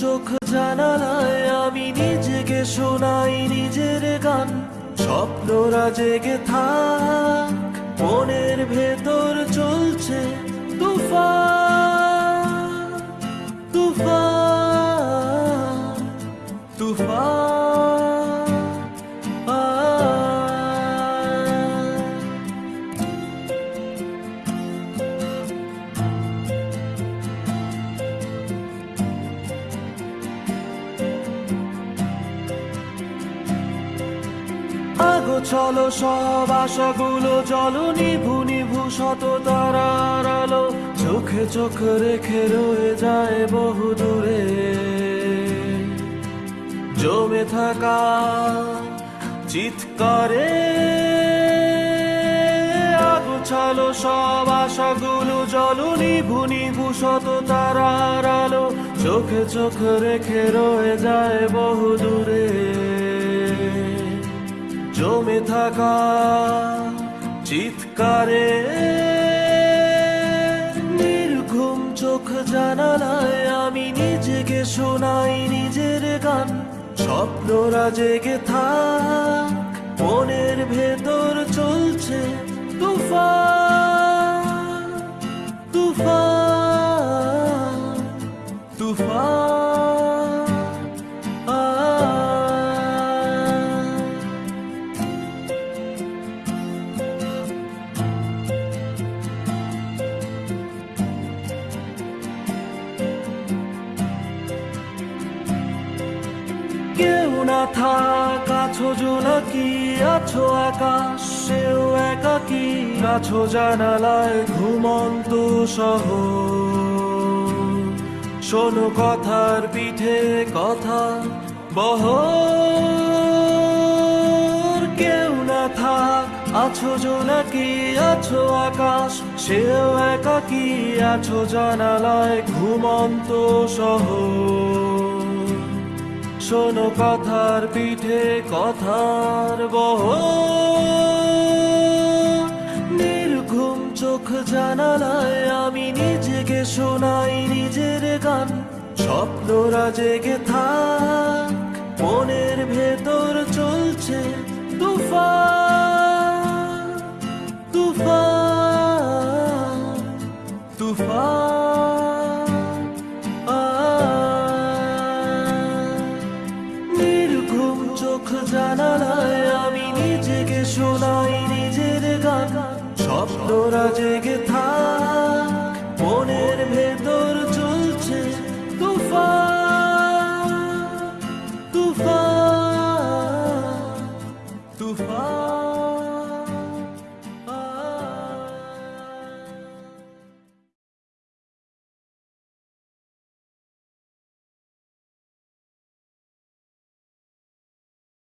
চোখ জানালায় আমি নিজেকে শোনাই নিজের গান। স্বপ্নরা জেগে থাক, মনের ভেতর চলছে তুফা তুফা আগো চলো সব আশাগুলো, চলো নিভু নিভু শত তারার আলো। চোখে চোখ রেখে রয়ে যায় বহু দূরে। জমে থাকা চিৎকারে আগো, চলো সব আশাগুলো, চলো নিভু নিভু শত তারার আলো। চোখে চোখ রেখে রয়ে যায় বহু দূরে। জমে থাকা চিৎকারে নির্ঘুম চোখ জানালায় আমি নিজেকে শোনাই নিজের গান। স্বপ্নরা জেগে থাক, মনের ভেতর চলছে তুফান। কেউ না থাক, আছো জোনাকি আছো আকাশ, সেও একাকি আছো জানালায় ঘুমন্ত সহ। শোনো কথার পিঠে কথা বহ কেউ না থাক, আছো জোনাকি আছো আকাশ, সেও একাকি আছো জানালায় ঘুমন্ত শহর শোনো কথার পিঠে কথার বহ নির্ঘুম চোখ জানালায় আমি নিজেকে শোনাই নিজের গান। স্বপ্নরা জেগে থাক, মনের ভেতর চলছে তুফান। তুফান। চোখ জানালায় আমি নিজেকে শোনাই নিজের গান। স্বপ্নরা জেগে